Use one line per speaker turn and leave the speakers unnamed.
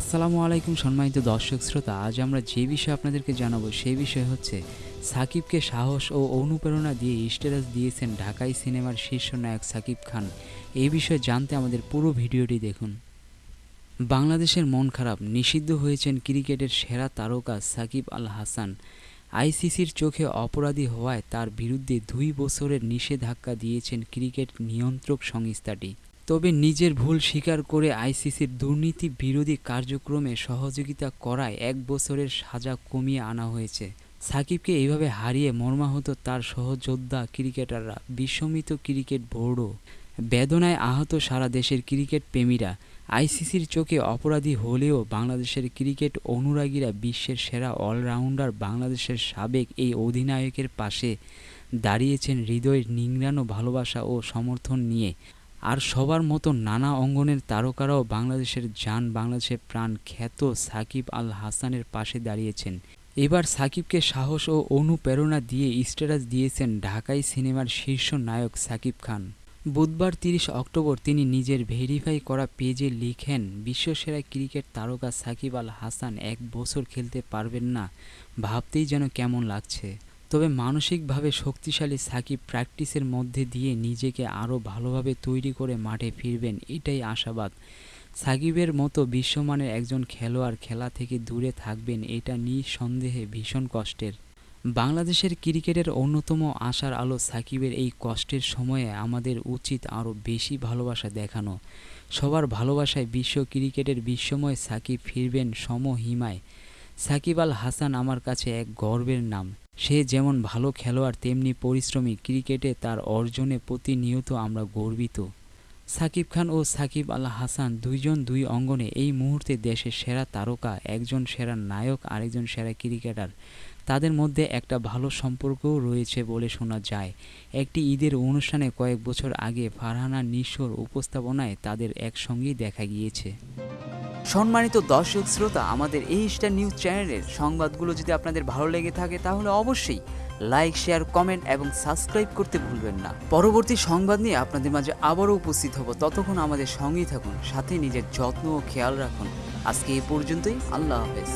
আসসালামু আলাইকুম সম্মানিত দর্শক শ্রোতা, আজ আমরা যে বিষয়ে আপনাদেরকে জানাব সেই বিষয় হচ্ছে সাকিবকে সাহস ও অনুপ্রেরণা দিয়ে স্টেটাস দিয়েছেন ঢাকাই সিনেমার শীর্ষ নায়ক সাকিব খান। এই বিষয়ে জানতে আমাদের পুরো ভিডিওটি দেখুন। বাংলাদেশের মন খারাপ, নিষিদ্ধ হয়েছেন ক্রিকেটের সেরা তারকা সাকিব আল হাসান। আইসিসির চোখে অপরাধী হওয়ায় তার বিরুদ্ধে দুই বছরের নিষেধাজ্ঞা দিয়েছেন ক্রিকেট নিয়ন্ত্রক সংস্থাটি। তবে নিজের ভুল স্বীকার করে আইসিসির দুর্নীতি বিরোধী কার্যক্রমে সহযোগিতা করায় এক বছরের সাজা কমিয়ে আনা হয়েছে। সাকিবকে এইভাবে হারিয়ে মর্মাহত তার সহযোদ্ধা ক্রিকেটাররা, বিস্মিত ক্রিকেট বোর্ডও। বেদনায় আহত সারা দেশের ক্রিকেট প্রেমীরা, আইসিসির চোখে অপরাধী হলেও বাংলাদেশের ক্রিকেট অনুরাগীরা বিশ্বের সেরা অলরাউন্ডার বাংলাদেশের সাবেক এই অধিনায়কের পাশে দাঁড়িয়েছেন হৃদয়ের নিংড়ানো ভালোবাসা ও সমর্থন নিয়ে। আর সবার মতো নানা অঙ্গনের তারকারাও বাংলাদেশের যান বাংলাদেশের প্রাণ খ্যাত সাকিব আল হাসানের পাশে দাঁড়িয়েছেন। এবার সাকিবকে সাহস ও অনুপ্রেরণা দিয়ে স্ট্যাটাস দিয়েছেন ঢাকাই সিনেমার শীর্ষ নায়ক সাকিব খান। বুধবার তিরিশ অক্টোবর তিনি নিজের ভেরিফাই করা পেজে লিখেন, বিশ্বসেরা ক্রিকেট তারকা সাকিব আল হাসান এক বছর খেলতে পারবেন না, ভাবতেই যেন কেমন লাগছে। তবে মানসিকভাবে শক্তিশালী সাকিব প্র্যাকটিসের মধ্যে দিয়ে নিজেকে আরও ভালোভাবে তৈরি করে মাঠে ফিরবেন, এটাই আশাবাদ। সাকিবের মতো বিশ্বমানের একজন খেলোয়াড় খেলা থেকে দূরে থাকবেন, এটা নিঃসন্দেহে ভীষণ কষ্টের। বাংলাদেশের ক্রিকেটের অন্যতম আশার আলো সাকিবের এই কষ্টের সময়ে আমাদের উচিত আরও বেশি ভালোবাসা দেখানো। সবার ভালোবাসায় বিশ্ব ক্রিকেটের বিশ্বময় সাকিব ফিরবেন সমহিমায়। সাকিব আল হাসান আমার কাছে এক গর্বের নাম। সে যেমন ভালো খেলোয়াড়, তেমনি পরিশ্রমী। ক্রিকেটে তার অর্জনে প্রতিনিয়ত আমরা গর্বিত। সাকিব খান ও সাকিব আল হাসান দুইজন দুই অঙ্গনে এই মুহূর্তে দেশের সেরা তারকা, একজন সেরা নায়ক, আরেকজন সেরা ক্রিকেটার। তাদের মধ্যে একটা ভালো সম্পর্কও রয়েছে বলে শোনা যায়। একটি ঈদের অনুষ্ঠানে কয়েক বছর আগে ফারহানা নিশোর উপস্থাপনায় তাদের একসঙ্গেই দেখা গিয়েছে। সম্মানিত দর্শক শ্রোতা, আমাদের এই স্টার নিউজ চ্যানেলের সংবাদগুলো যদি আপনাদের ভালো লেগে থাকে, তাহলে অবশ্যই লাইক শেয়ার কমেন্ট এবং সাবস্ক্রাইব করতে ভুলবেন না। পরবর্তী সংবাদ নিয়ে আপনাদের মাঝে আবারও উপস্থিত হব। ততক্ষণ আমাদের সঙ্গেই থাকুন, সাথে নিজের যত্ন ও খেয়াল রাখুন। আজকে এ পর্যন্তই, আল্লাহ হাফেজ।